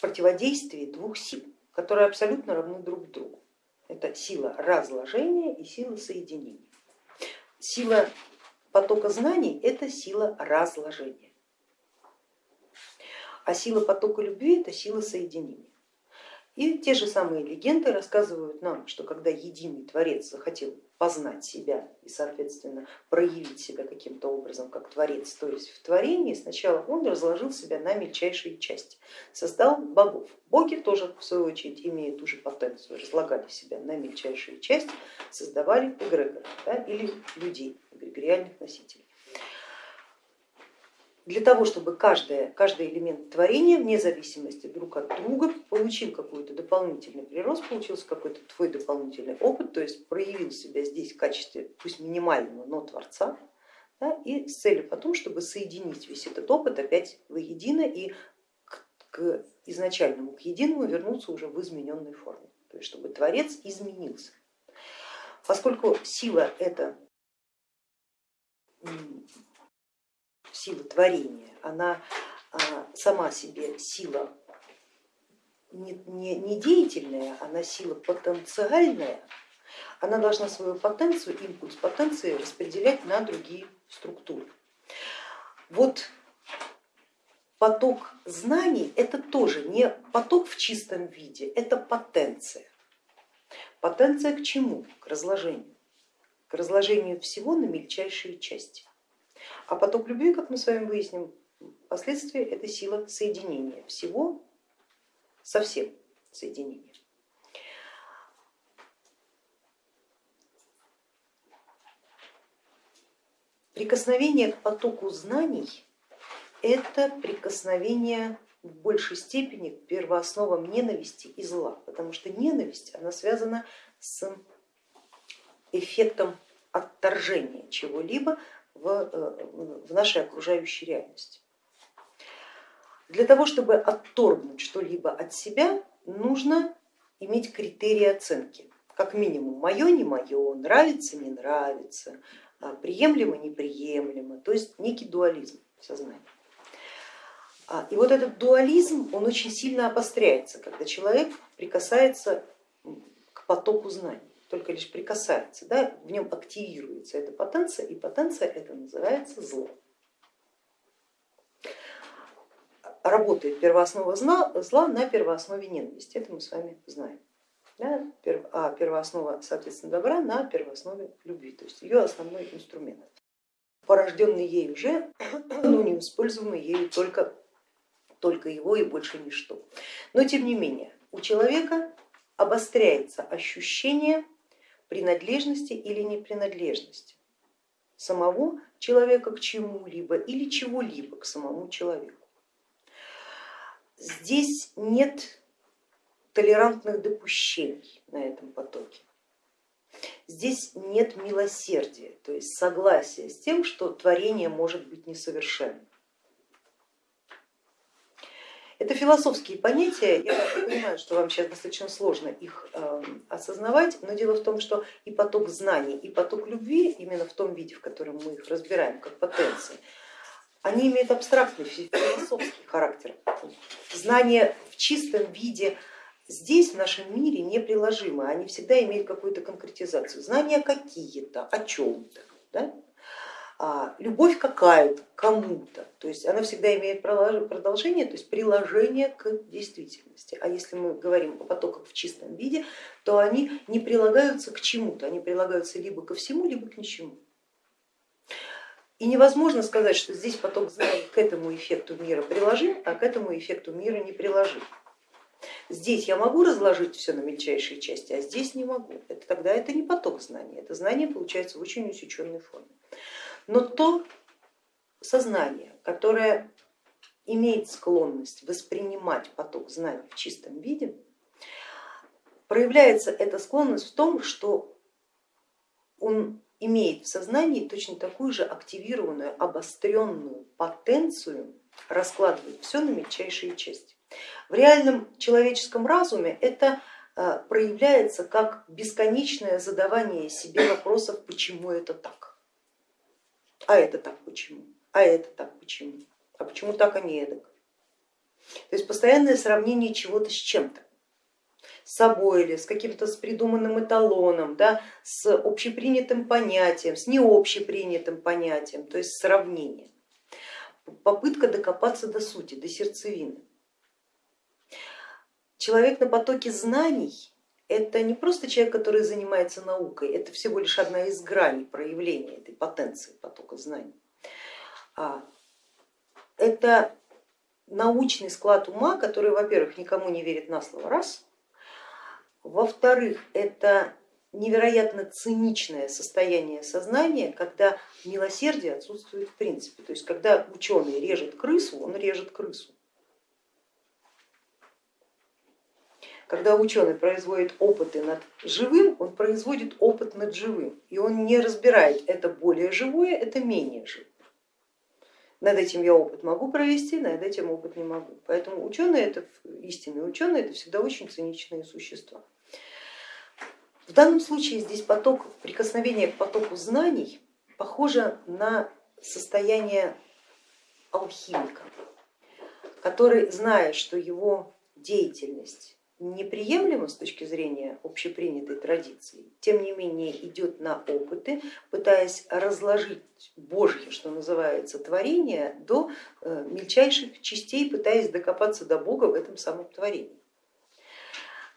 противодействии двух сил, которые абсолютно равны друг другу. Это сила разложения и сила соединения. Сила потока знаний это сила разложения, а сила потока любви это сила соединения. И те же самые легенды рассказывают нам, что когда единый Творец захотел познать себя и, соответственно, проявить себя каким-то образом как Творец, то есть в творении, сначала он разложил себя на мельчайшие части, создал богов. Боги тоже, в свою очередь, имея ту же потенцию, разлагали себя на мельчайшие части, создавали эгрегоры да, или людей, эгрегориальных носителей для того, чтобы каждое, каждый элемент творения вне зависимости друг от друга получил какой-то дополнительный прирост, получился какой-то твой дополнительный опыт, то есть проявил себя здесь в качестве пусть минимального, но творца, да, и с целью потом, чтобы соединить весь этот опыт опять воедино и к, к изначальному, к единому вернуться уже в измененной форме, то есть чтобы творец изменился. Поскольку сила это сила творения, она а, сама себе сила не, не, не деятельная, она сила потенциальная, она должна свою потенцию, импульс потенции распределять на другие структуры. Вот поток знаний это тоже не поток в чистом виде, это потенция. Потенция к чему? К разложению. К разложению всего на мельчайшие части. А поток любви, как мы с вами выясним, последствия это сила соединения всего со всем соединения. Прикосновение к потоку знаний это прикосновение в большей степени к первоосновам ненависти и зла, потому что ненависть она связана с эффектом отторжения чего-либо, в, э, в нашей окружающей реальности. Для того, чтобы отторгнуть что-либо от себя, нужно иметь критерии оценки. Как минимум мое, не мое, нравится, не нравится, а, приемлемо, неприемлемо, то есть некий дуализм сознания. А, и вот этот дуализм, он очень сильно обостряется, когда человек прикасается к потоку знаний только лишь прикасается, да, в нем активируется эта потенция, и потенция это называется зло. Работает первооснова зла на первооснове ненависти, это мы с вами знаем. Да, а первооснова, соответственно, добра на первооснове любви, то есть ее основной инструмент, порожденный ею же, но не используемый ею только, только его и больше ничто. Но тем не менее, у человека обостряется ощущение принадлежности или непринадлежности самого человека к чему-либо или чего-либо к самому человеку. Здесь нет толерантных допущений на этом потоке. Здесь нет милосердия, то есть согласия с тем, что творение может быть несовершенным. Это философские понятия, я понимаю, что вам сейчас достаточно сложно их эм, осознавать, но дело в том, что и поток знаний, и поток любви, именно в том виде, в котором мы их разбираем как потенции, они имеют абстрактный философский характер. Знания в чистом виде здесь, в нашем мире, неприложимы, они всегда имеют какую-то конкретизацию. Знания какие-то, о чем-то. Да? А, любовь какая-то кому-то, то есть она всегда имеет продолжение, то есть приложение к действительности. А если мы говорим о потоках в чистом виде, то они не прилагаются к чему-то, они прилагаются либо ко всему, либо к ничему. И невозможно сказать, что здесь поток знаний к этому эффекту мира приложим, а к этому эффекту мира не приложим. Здесь я могу разложить все на мельчайшие части, а здесь не могу. Это, тогда это не поток знаний, это знание получается в очень усеченной форме. Но то сознание, которое имеет склонность воспринимать поток знаний в чистом виде, проявляется эта склонность в том, что он имеет в сознании точно такую же активированную, обостренную потенцию раскладывать все на мельчайшие части. В реальном человеческом разуме это э, проявляется как бесконечное задавание себе вопросов, почему это так а это так почему, а это так почему, а почему так, а не эдак. То есть постоянное сравнение чего-то с чем-то с собой или с каким-то с придуманным эталоном, да, с общепринятым понятием, с необщепринятым понятием, то есть сравнение. Попытка докопаться до сути, до сердцевины. Человек на потоке знаний это не просто человек, который занимается наукой, это всего лишь одна из граней проявления этой потенции потока знаний. А, это научный склад ума, который, во-первых, никому не верит на слово, раз, во-вторых, это невероятно циничное состояние сознания, когда милосердие отсутствует в принципе. То есть когда ученый режет крысу, он режет крысу. Когда ученый производит опыты над живым, он производит опыт над живым, и он не разбирает, это более живое, это менее живое. Над этим я опыт могу провести, над этим опыт не могу. Поэтому ученые, это истинные ученые, это всегда очень циничные существа. В данном случае здесь поток, прикосновение к потоку знаний похоже на состояние алхимика, который, зная, что его деятельность неприемлемо с точки зрения общепринятой традиции, тем не менее идет на опыты, пытаясь разложить Божье, что называется, творение до э, мельчайших частей, пытаясь докопаться до Бога в этом самом творении.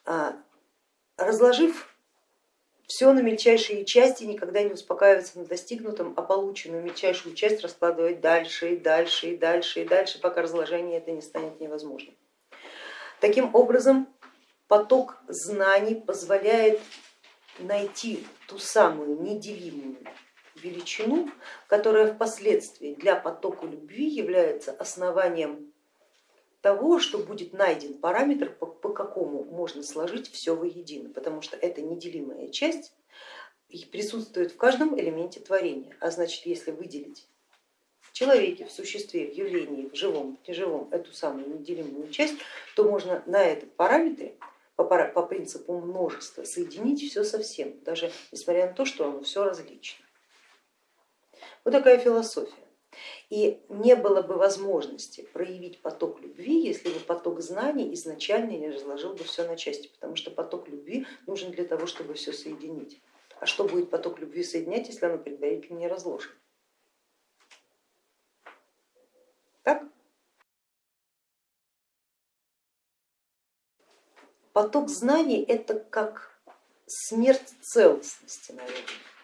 А, разложив все на мельчайшие части, никогда не успокаиваться на достигнутом, а полученную мельчайшую часть раскладывать дальше и дальше и дальше и дальше, пока разложение это не станет невозможным. Таким образом, поток знаний позволяет найти ту самую неделимую величину, которая впоследствии для потока любви является основанием того, что будет найден параметр, по, по какому можно сложить все воедино, потому что эта неделимая часть присутствует в каждом элементе творения, а значит, если выделить в человеке, в существе, в явлении, в живом, в неживом эту самую неделимую часть, то можно на этом параметре по, принципу множества соединить все совсем, даже несмотря на то, что оно все различно. Вот такая философия. И не было бы возможности проявить поток любви, если бы поток знаний изначально не разложил бы все на части, потому что поток любви нужен для того, чтобы все соединить. А что будет поток любви соединять, если оно предварительно не разложено? Так? Поток знаний это как смерть целостности, наверное,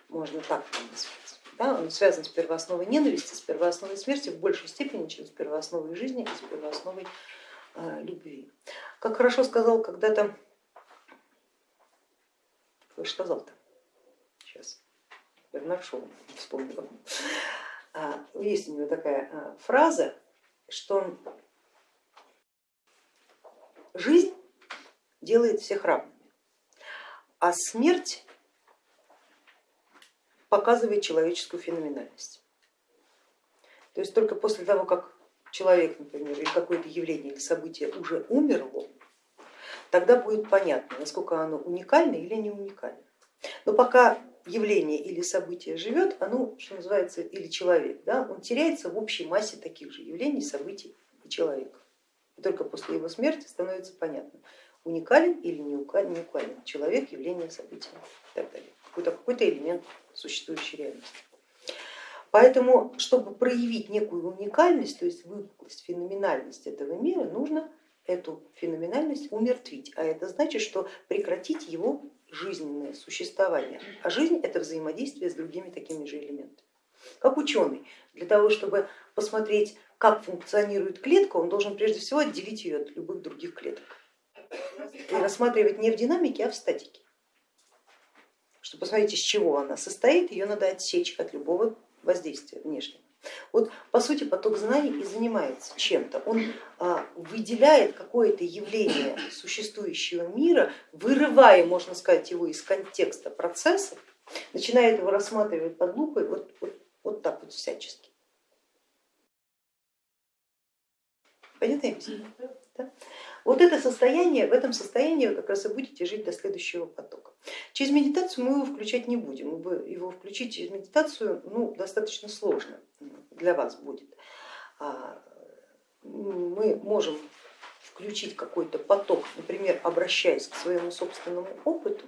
можно так назвать. Да, он связан с первоосновой ненависти, с первоосновой смерти в большей степени, чем с первоосновой жизни и с первоосновой э, любви. Как хорошо сказал когда-то, кто же сказал-то? Сейчас, Бернард Шоу вспомнила. А, есть у него такая а, фраза, что жизнь делает всех равными, а смерть показывает человеческую феноменальность. То есть только после того, как человек, например, или какое-то явление или событие уже умерло, тогда будет понятно, насколько оно уникально или не уникально. Но пока явление или событие живет, оно, что называется, или человек, да, он теряется в общей массе таких же явлений, событий и человека. И только после его смерти становится понятно, уникален или не уникален человек, явление, событие и так далее. Какой-то какой элемент существующей реальности. Поэтому, чтобы проявить некую уникальность, то есть выпуклость, феноменальность этого мира, нужно эту феноменальность умертвить, а это значит, что прекратить его жизненное существование. А жизнь это взаимодействие с другими такими же элементами. Как ученый, для того, чтобы посмотреть, как функционирует клетка, он должен прежде всего отделить ее от любых других клеток рассматривать не в динамике, а в статике. Чтобы посмотреть, из чего она состоит, ее надо отсечь от любого воздействия внешнего. Вот по сути поток знаний и занимается чем-то. Он а, выделяет какое-то явление существующего мира, вырывая, можно сказать, его из контекста процессов, начинает его рассматривать под лупой вот, вот, вот так вот всячески. Понятно? Да? Вот это состояние, в этом состоянии вы как раз и будете жить до следующего потока. Через медитацию мы его включать не будем, его включить через медитацию ну, достаточно сложно для вас будет. А, мы можем включить какой-то поток, например, обращаясь к своему собственному опыту,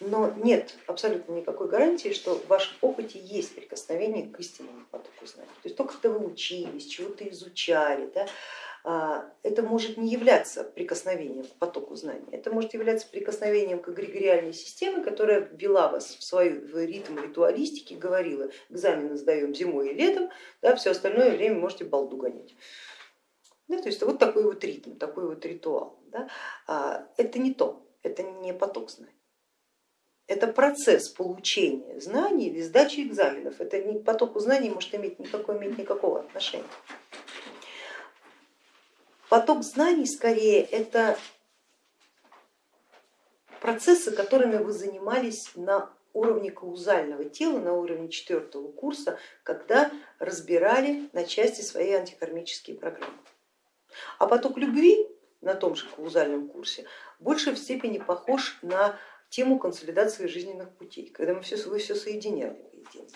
но нет абсолютно никакой гарантии, что в вашем опыте есть прикосновение к истинному потоку знаний. То есть то, когда вы учились, чего-то изучали, да, это может не являться прикосновением к потоку знаний, это может являться прикосновением к эгрегориальной системе, которая ввела вас в свой в ритм ритуалистики, говорила, экзамены сдаем зимой и летом, да, все остальное время можете балду гонять. Да, то есть вот такой вот ритм, такой вот ритуал. Да. А, это не то, это не поток знаний. Это процесс получения знаний или сдачи экзаменов. Это не потоку знаний может иметь никакого, иметь никакого отношения. Поток знаний скорее это процессы, которыми вы занимались на уровне каузального тела, на уровне четвертого курса, когда разбирали на части свои антикармические программы. А поток любви на том же каузальном курсе больше в степени похож на тему консолидации жизненных путей, когда мы все, вы все соединяли.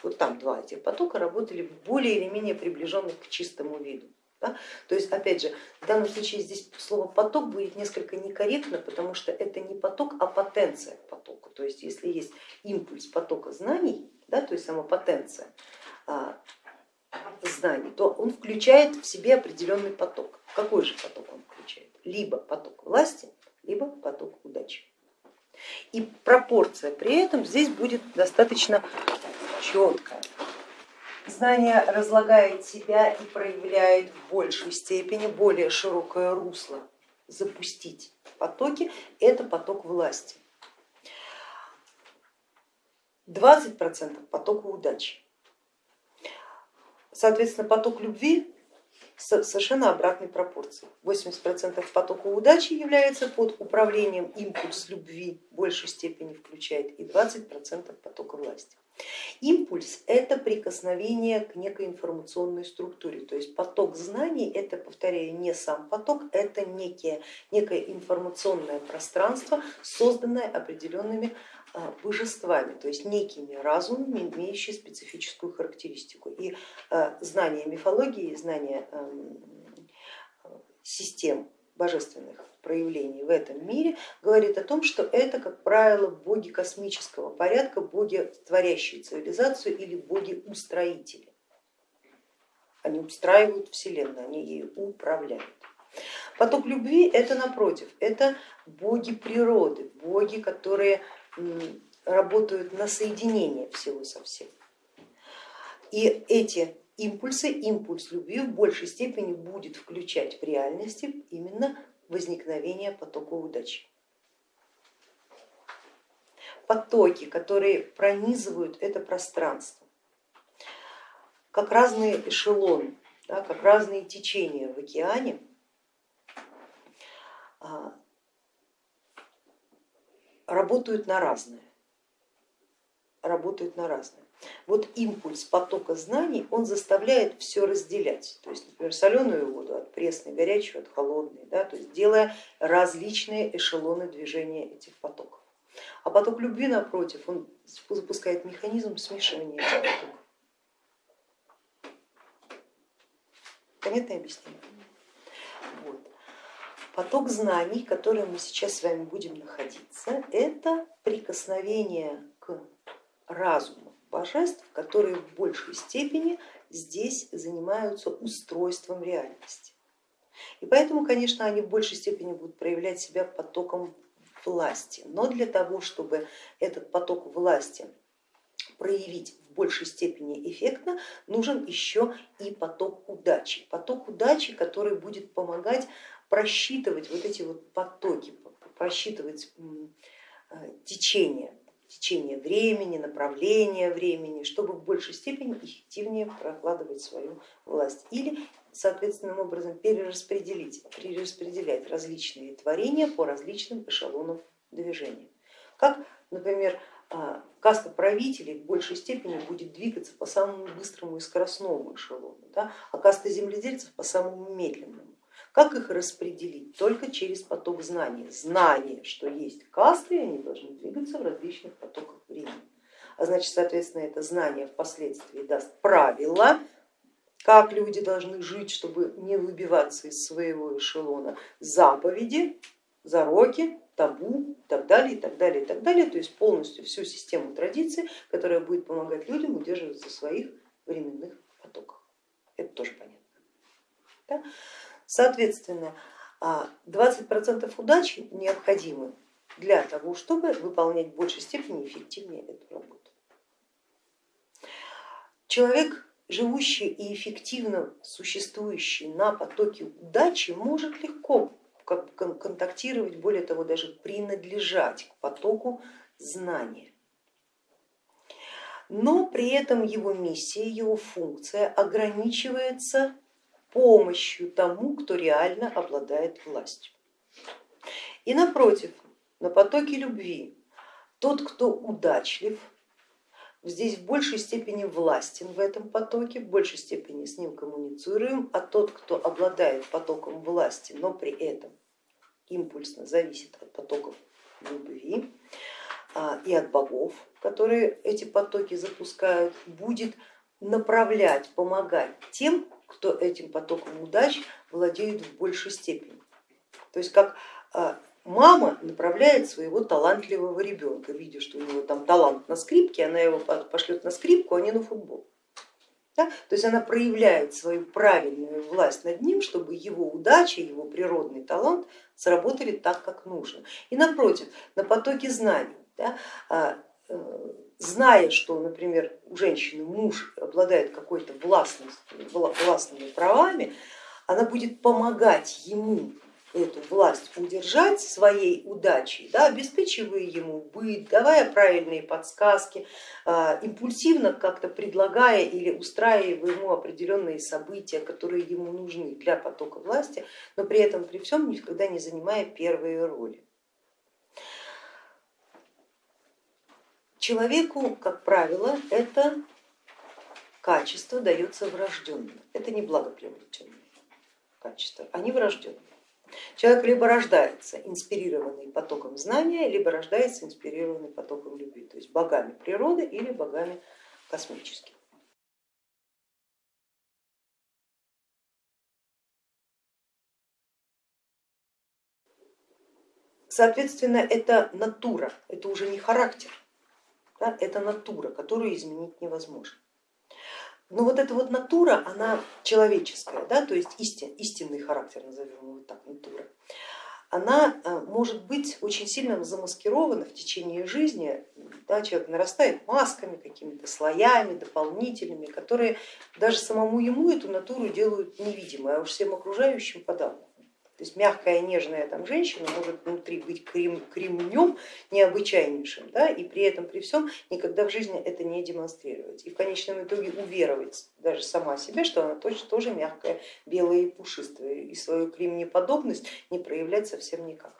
Вот там два этих потока работали более или менее приближенных к чистому виду. Да? То есть, опять же, в данном случае здесь слово поток будет несколько некорректно, потому что это не поток, а потенция к потоку. То есть, если есть импульс потока знаний, да, то есть сама потенция а, знаний, то он включает в себе определенный поток. Какой же поток он включает? Либо поток власти, либо поток удачи. И пропорция при этом здесь будет достаточно четкая. Знание разлагает себя и проявляет в большей степени более широкое русло. Запустить потоки это поток власти. 20% потока удачи. Соответственно, поток любви совершенно обратной пропорции. 80% потока удачи является под управлением импульс любви, в большей степени включает и 20% потока власти. Импульс это прикосновение к некой информационной структуре, то есть поток знаний это, повторяю, не сам поток, это некие, некое информационное пространство, созданное определенными божествами, то есть некими разумами, имеющими специфическую характеристику. И а, знание мифологии, знание систем божественных проявлений в этом мире говорит о том, что это, как правило, боги космического порядка, боги, творящие цивилизацию или боги-устроители. Они устраивают Вселенную, они ею управляют. Поток любви это напротив, это боги природы, боги, которые работают на соединение всего со всем. И эти импульсы, импульс любви в большей степени будет включать в реальности именно возникновение потока удачи. Потоки, которые пронизывают это пространство, как разные эшелоны, да, как разные течения в океане, а, работают на разное, работают на разное. Вот импульс потока знаний, он заставляет все разделять, то есть, например, соленую воду от пресной, горячую от холодной, да, то есть делая различные эшелоны движения этих потоков. А поток любви, напротив, он запускает механизм смешивания этих потоков. Понятное объяснение? Поток знаний, в котором мы сейчас с вами будем находиться, это прикосновение к разуму божеств, которые в большей степени здесь занимаются устройством реальности. И поэтому, конечно, они в большей степени будут проявлять себя потоком власти. Но для того, чтобы этот поток власти проявить в большей степени эффектно, нужен еще и поток удачи. Поток удачи, который будет помогать просчитывать вот эти вот потоки, просчитывать э, течение течение времени, направление времени, чтобы в большей степени эффективнее прокладывать свою власть или соответственным образом перераспределить, перераспределять различные творения по различным эшелонам движения. Как, например, а, каста правителей в большей степени будет двигаться по самому быстрому и скоростному эшелону, да, а каста земледельцев по самому медленному. Как их распределить? Только через поток знаний. Знание, что есть касты, они должны двигаться в различных потоках времени. А значит, соответственно, это знание впоследствии даст правила как люди должны жить, чтобы не выбиваться из своего эшелона, заповеди, зароки, табу и так далее, и так далее, и так далее. То есть полностью всю систему традиций, которая будет помогать людям удерживаться в своих временных потоках. Это тоже понятно. Да? Соответственно, 20% а, удачи необходимы для того, чтобы выполнять в большей степени эффективнее эту работу. Человек, живущий и эффективно существующий на потоке удачи, может легко контактировать, более того, даже принадлежать к потоку знания. Но при этом его миссия, его функция ограничивается помощью тому, кто реально обладает властью. И напротив, на потоке любви тот, кто удачлив, здесь в большей степени властен в этом потоке, в большей степени с ним коммуницируем, а тот, кто обладает потоком власти, но при этом импульсно зависит от потоков любви а, и от богов, которые эти потоки запускают, будет направлять, помогать тем, кто этим потоком удач владеет в большей степени. То есть как а, мама направляет своего талантливого ребенка, видя, что у него там талант на скрипке, она его пошлет на скрипку, а не на футбол. Да? То есть она проявляет свою правильную власть над ним, чтобы его удача, его природный талант сработали так, как нужно. И напротив, на потоке знаний, да, а, э, зная, что, например, у женщины муж обладает какой-то властными правами, она будет помогать ему эту власть удержать своей удачей, да, обеспечивая ему быт, давая правильные подсказки, а, импульсивно как-то предлагая или устраивая ему определенные события, которые ему нужны для потока власти, но при этом при всем никогда не занимая первые роли. Человеку, как правило, это качество дается врожденно, это не благоприобретенные качества, они врожденные. Человек либо рождается инспирированный потоком знания, либо рождается инспирированный потоком любви, то есть богами природы или богами космическими. Соответственно, это натура, это уже не характер, да, это натура, которую изменить невозможно. Но вот эта вот натура, она человеческая, да, то есть истин, истинный характер, назовем его так, натура, она э, может быть очень сильно замаскирована в течение жизни, да, человек нарастает масками, какими-то слоями дополнительными, которые даже самому ему эту натуру делают невидимой, а уж всем окружающим подавно. То есть мягкая, нежная там женщина может внутри быть крем, кремнем необычайнейшим, да, и при этом при всем никогда в жизни это не демонстрировать. И в конечном итоге уверовать даже сама себе, что она точно тоже мягкая, белая и пушистая, и свою кремнеподобность не проявлять совсем никак.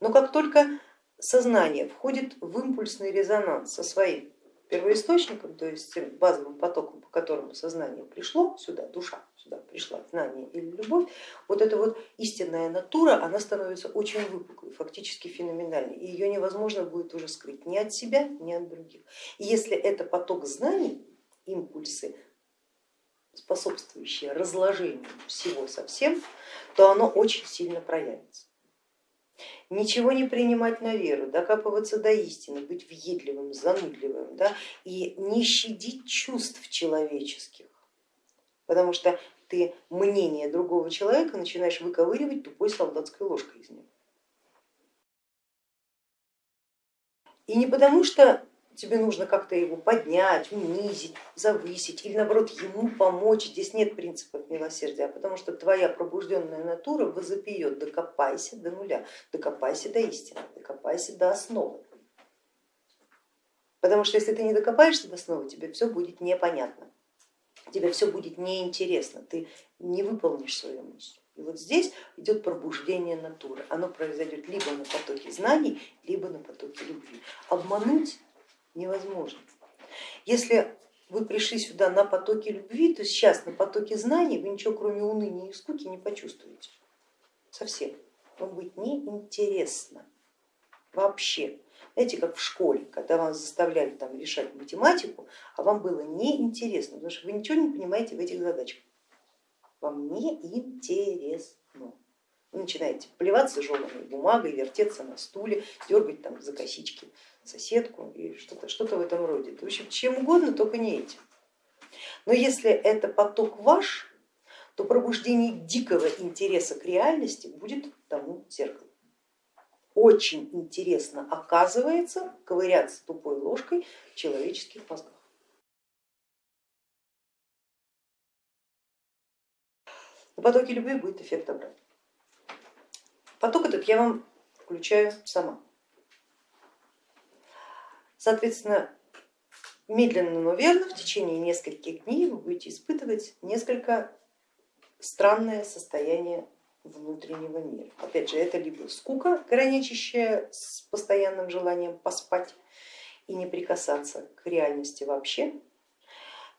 Но как только сознание входит в импульсный резонанс со своим первоисточником, то есть базовым потоком, по которому сознание пришло сюда, душа сюда пришла, знание или любовь, вот эта вот истинная натура, она становится очень выпуклой, фактически феноменальной, и ее невозможно будет уже скрыть ни от себя, ни от других. И если это поток знаний, импульсы, способствующие разложению всего совсем, то оно очень сильно проявится ничего не принимать на веру, докапываться до истины, быть въедливым, занудливым да, и не щадить чувств человеческих, потому что ты мнение другого человека начинаешь выковыривать тупой солдатской ложкой из него. И не потому, что тебе нужно как-то его поднять, унизить, завысить или наоборот ему помочь. Здесь нет принципов милосердия, потому что твоя пробужденная натура возопьет, докопайся до нуля, докопайся до истины, докопайся до основы. Потому что если ты не докопаешься до основы, тебе все будет непонятно, тебе все будет неинтересно, ты не выполнишь свою миссию. И вот здесь идет пробуждение натуры. Оно произойдет либо на потоке знаний, либо на потоке любви. Обмануть невозможно. Если вы пришли сюда на потоке любви, то сейчас на потоке знаний вы ничего кроме уныния и скуки не почувствуете. Совсем. Вам будет неинтересно вообще. Знаете, как в школе, когда вас заставляли там решать математику, а вам было неинтересно, потому что вы ничего не понимаете в этих задачках. вам не интересно. Вы начинаете плеваться жеванной бумагой, вертеться на стуле, дергать там за косички соседку и что-то что, -то, в этом роде. В общем, чем угодно, только не этим. Но если это поток ваш, то пробуждение дикого интереса к реальности будет тому зеркалу. Очень интересно оказывается ковыряться тупой ложкой в человеческих мозгах. На потоке любви будет эффект обратный. Поток этот я вам включаю сама. Соответственно, медленно, но верно в течение нескольких дней вы будете испытывать несколько странное состояние внутреннего мира. Опять же, это либо скука, граничащая с постоянным желанием поспать и не прикасаться к реальности вообще,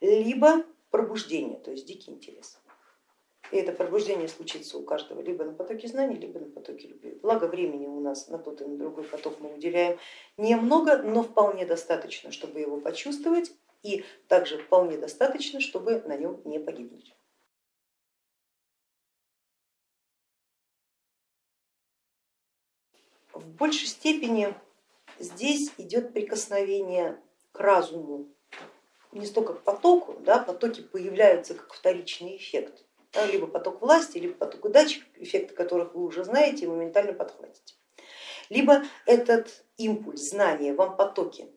либо пробуждение, то есть дикий интерес. И это пробуждение случится у каждого либо на потоке знаний, либо на потоке любви. Благо времени у нас на тот и на другой поток мы уделяем немного, но вполне достаточно, чтобы его почувствовать и также вполне достаточно, чтобы на нем не погибнуть. В большей степени здесь идет прикосновение к разуму, не столько к потоку, да, потоки появляются как вторичный эффект либо поток власти, либо поток удачи, эффекты которых вы уже знаете и моментально подхватите. Либо этот импульс, знания вам потоки,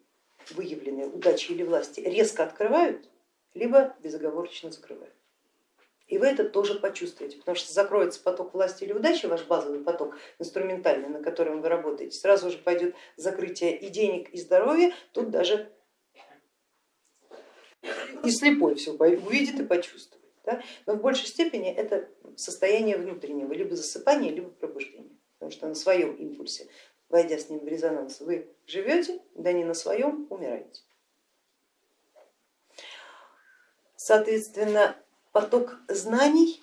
выявленные удачи или власти, резко открывают, либо безоговорочно закрывают. И вы это тоже почувствуете, потому что закроется поток власти или удачи, ваш базовый поток инструментальный, на котором вы работаете, сразу же пойдет закрытие и денег, и здоровья, тут даже и слепой все увидит и почувствует. Да? Но в большей степени это состояние внутреннего, либо засыпания, либо пробуждения, потому что на своем импульсе, войдя с ним в резонанс, вы живете, да не на своем умираете. Соответственно, поток знаний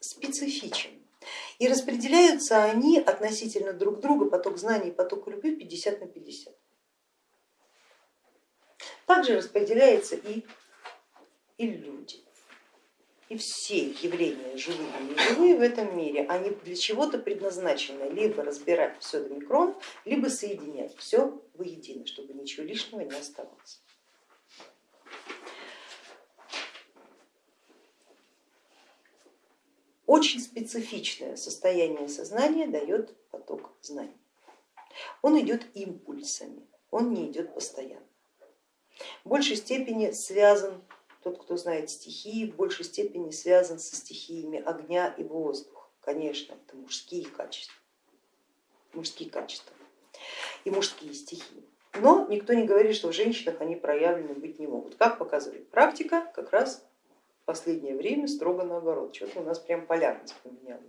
специфичен. И распределяются они относительно друг друга, поток знаний поток любви 50 на 50. Также распределяется и, и люди. И все явления, живые и неживые в этом мире, они для чего-то предназначены либо разбирать все до микрон, либо соединять все воедино, чтобы ничего лишнего не оставалось. Очень специфичное состояние сознания дает поток знаний. Он идет импульсами, он не идет постоянно. В большей степени связан тот, кто знает стихии, в большей степени связан со стихиями огня и воздуха. Конечно, это мужские качества, мужские качества и мужские стихии. Но никто не говорит, что в женщинах они проявлены быть не могут. Как показывает практика, как раз последнее время строго наоборот. Что-то у нас прям полярность поменялась.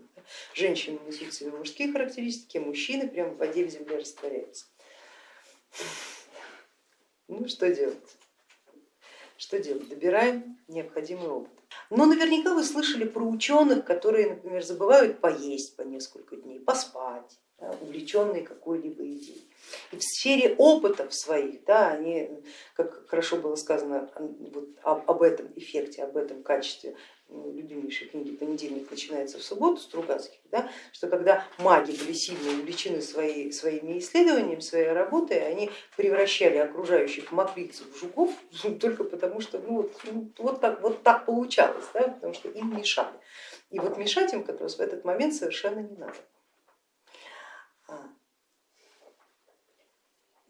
Женщины несут себе мужские характеристики, мужчины прям в воде в земле растворяются. Ну что делать? Что делать? Добираем необходимый опыт. Но наверняка вы слышали про ученых, которые, например, забывают поесть по несколько дней, поспать, да, увлеченные какой-либо идеей. И в сфере опытов своих, да, они, как хорошо было сказано вот об, этом эффекте, об этом качестве любимейшей книги «Понедельник начинается в субботу» Стругацких, да, что когда маги были сильно увлечены свои, своими исследованиями, своей работой, они превращали окружающих мокрицев в жуков только потому, что ну, вот, ну, вот, так, вот так получалось, да, потому что им мешали. И вот мешать им как раз в этот момент совершенно не надо.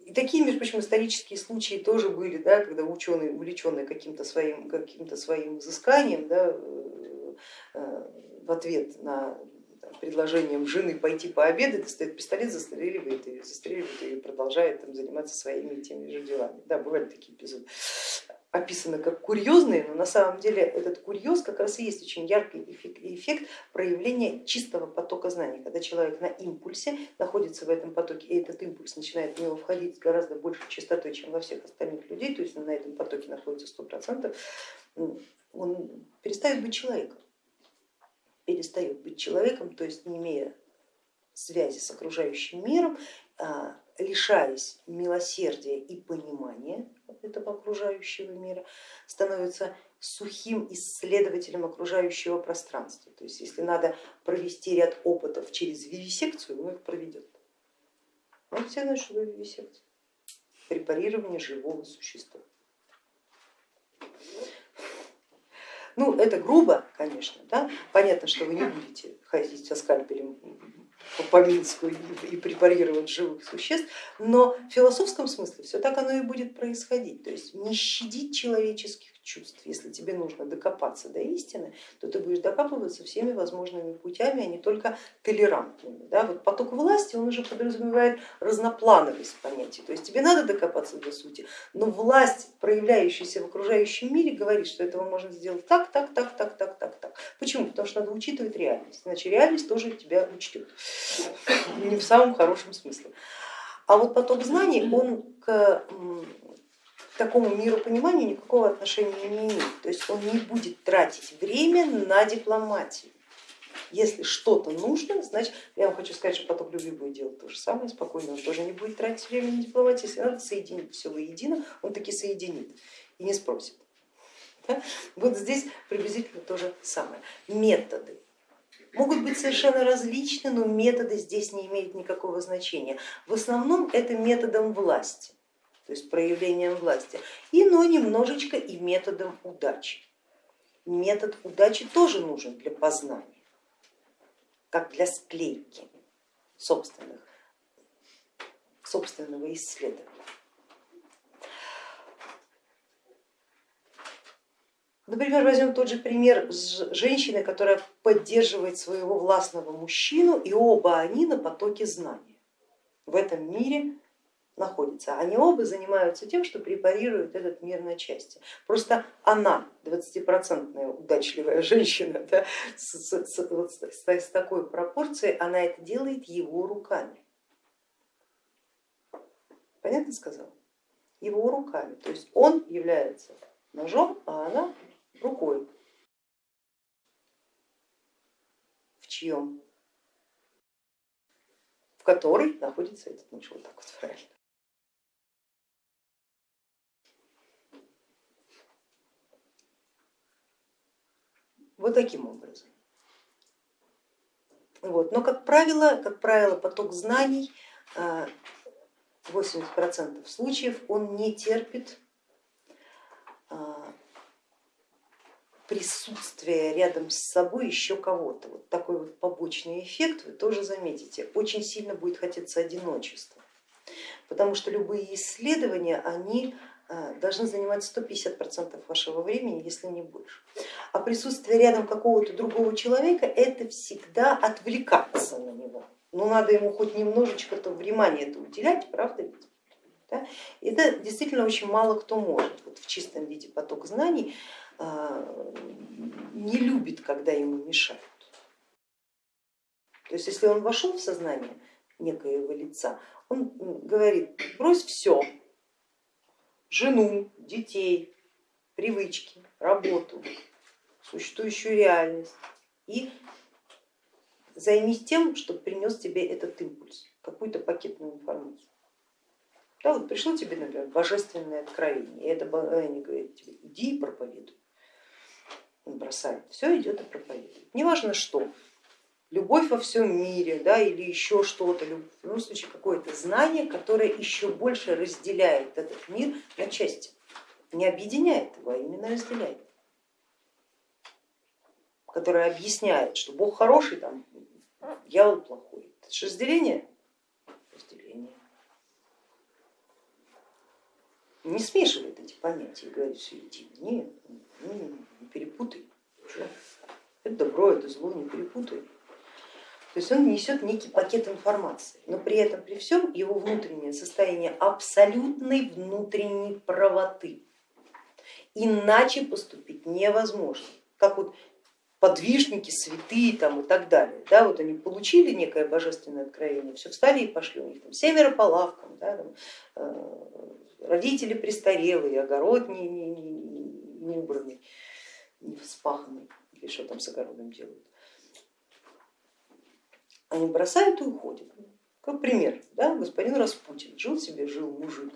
И такие, между прочим, исторические случаи тоже были, да, когда ученые, увлеченные каким-то своим, каким своим изысканием, да, э, э, в ответ на предложением жены пойти пообедать, достает пистолет, застреливает ее, застреливает ее и продолжает там, заниматься своими теми же делами. Да, бывали такие эпизоды описаны как курьезные, но на самом деле этот курьез как раз и есть очень яркий эффект проявления чистого потока знаний, когда человек на импульсе находится в этом потоке, и этот импульс начинает в него входить с гораздо большей частотой, чем во всех остальных людей, то есть на этом потоке находится сто процентов, он перестает быть человеком, перестает быть человеком, то есть не имея связи с окружающим миром, а, лишаясь милосердия и понимания этого окружающего мира, становится сухим исследователем окружающего пространства. То есть если надо провести ряд опытов через вивисекцию, он их проведет. Он все знают, что вивисекция. Препарирование живого существа. Ну, это грубо, конечно, да? понятно, что вы не будете ходить со скальпелем по Минску и препарировать живых существ, но в философском смысле все так оно и будет происходить, то есть не щадить человеческих чувств. Если тебе нужно докопаться до истины, то ты будешь докапываться всеми возможными путями, а не только толерантными. Да? Вот поток власти, он уже подразумевает разноплановость понятий, то есть тебе надо докопаться до сути, но власть, проявляющаяся в окружающем мире, говорит, что этого можно сделать так, так, так, так, так, так, так. Почему? Потому что надо учитывать реальность, иначе реальность тоже тебя учтет, не в самом хорошем смысле. А вот поток знаний, он к такому миропониманию никакого отношения не имеет. То есть он не будет тратить время на дипломатию. Если что-то нужно, значит, я вам хочу сказать, что поток любви будет делать то же самое, спокойно, он тоже не будет тратить время на дипломатию. Если надо соединить все воедино, он таки соединит и не спросит. Вот здесь приблизительно то же самое. Методы могут быть совершенно различны, но методы здесь не имеют никакого значения. В основном это методом власти то есть проявлением власти, и но немножечко и методом удачи. Метод удачи тоже нужен для познания, как для склейки собственных, собственного исследования. Например, возьмем тот же пример с женщиной, которая поддерживает своего властного мужчину, и оба они на потоке знания. В этом мире находятся. Они оба занимаются тем, что препарируют этот мир на части. Просто она, 20-процентная удачливая женщина, да, с, с, вот с, с такой пропорцией, она это делает его руками. Понятно сказал? Его руками. То есть он является ножом, а она рукой. В чьем? В которой находится этот нож. Вот так вот правильно. Вот таким образом. Вот. Но как правило, как правило, поток знаний 80% а, случаев он не терпит а, присутствия рядом с собой еще кого-то. Вот такой вот побочный эффект вы тоже заметите. Очень сильно будет хотеться одиночества, потому что любые исследования, они должны занимать 150% вашего времени, если не больше. А присутствие рядом какого-то другого человека это всегда отвлекаться на него. Ну надо ему хоть немножечко-то внимания это уделять, правда ведь? Да? Это действительно очень мало кто может. Вот в чистом виде поток знаний а, не любит, когда ему мешают. То есть если он вошел в сознание некоего лица, он говорит, брось все, жену, детей, привычки, работу, существующую реальность и займись тем, что принес тебе этот импульс, какую-то пакетную информацию. Да, вот пришло тебе, например, божественное откровение, и это они говорят тебе, иди и проповедуй. Он бросает, все идет и проповедует. Неважно что, любовь во всем мире да, или еще что-то, в любом случае какое-то знание, которое еще больше разделяет этот мир на части, не объединяет его, а именно разделяет, которое объясняет, что Бог хороший, там, дьявол плохой. Это же разделение? Разделение. Не смешивает эти понятия и говорит, что иди, нет, не, не перепутай. Это добро, это зло, не перепутай. То есть он несет некий пакет информации, но при этом при всем его внутреннее состояние абсолютной внутренней правоты. Иначе поступить невозможно. Как вот подвижники, святые там, и так далее. Да, вот они получили некое божественное откровение, все встали и пошли, у них там семеро по лавкам, да, там, э, родители престарелые, огород не, не, не, не убранный, не вспаханный, или что там с огородом делают они бросают и уходят. Как пример, да, господин Распутин, жил себе, жил мужик,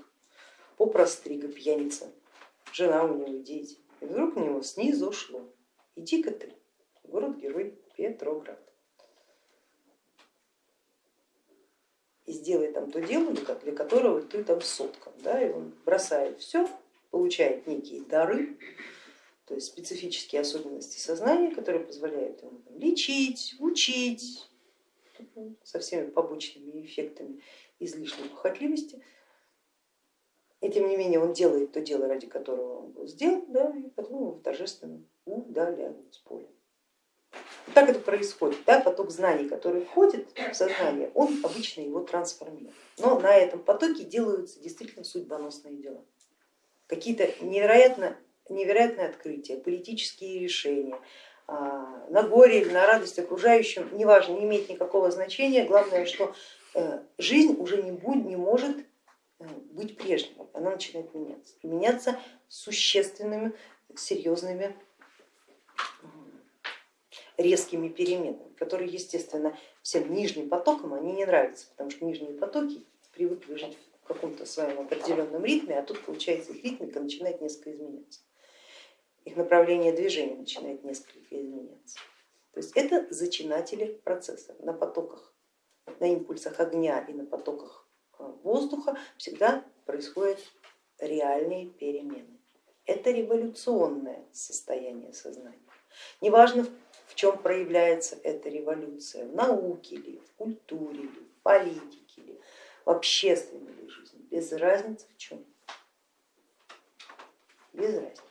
попрострига, пьяница, жена у него, дети. И вдруг на него снизу шло. Иди-ка ты, город-герой Петроград. И сделай там то дело, для которого ты там соткан. Да? И он бросает все, получает некие дары, то есть специфические особенности сознания, которые позволяют ему лечить, учить со всеми побочными эффектами излишней похотливости. И тем не менее он делает то дело, ради которого он был сделан, да, и потом его торжественно удаляют с поля. И так это происходит, да, поток знаний, который входит в сознание, он обычно его трансформирует. Но на этом потоке делаются действительно судьбоносные дела. Какие-то невероятно, невероятные открытия, политические решения, на горе или на радость окружающим, неважно, не имеет никакого значения, главное, что э, жизнь уже не, будет, не может э, быть прежней, она начинает меняться, меняться существенными, серьезными, резкими переменами, которые, естественно, всем нижним потокам они не нравятся, потому что нижние потоки привыкли жить в каком-то своем определенном ритме, а тут получается их ритмика начинает несколько изменяться, их направление движения начинает несколько изменяться. То есть это зачинатели процесса на потоках, на импульсах огня и на потоках э, воздуха всегда происходят реальные перемены. Это революционное состояние сознания. Неважно, в чем проявляется эта революция, в науке ли, в культуре ли, в политике ли, в общественной ли жизни, без разницы в чем. Без разницы.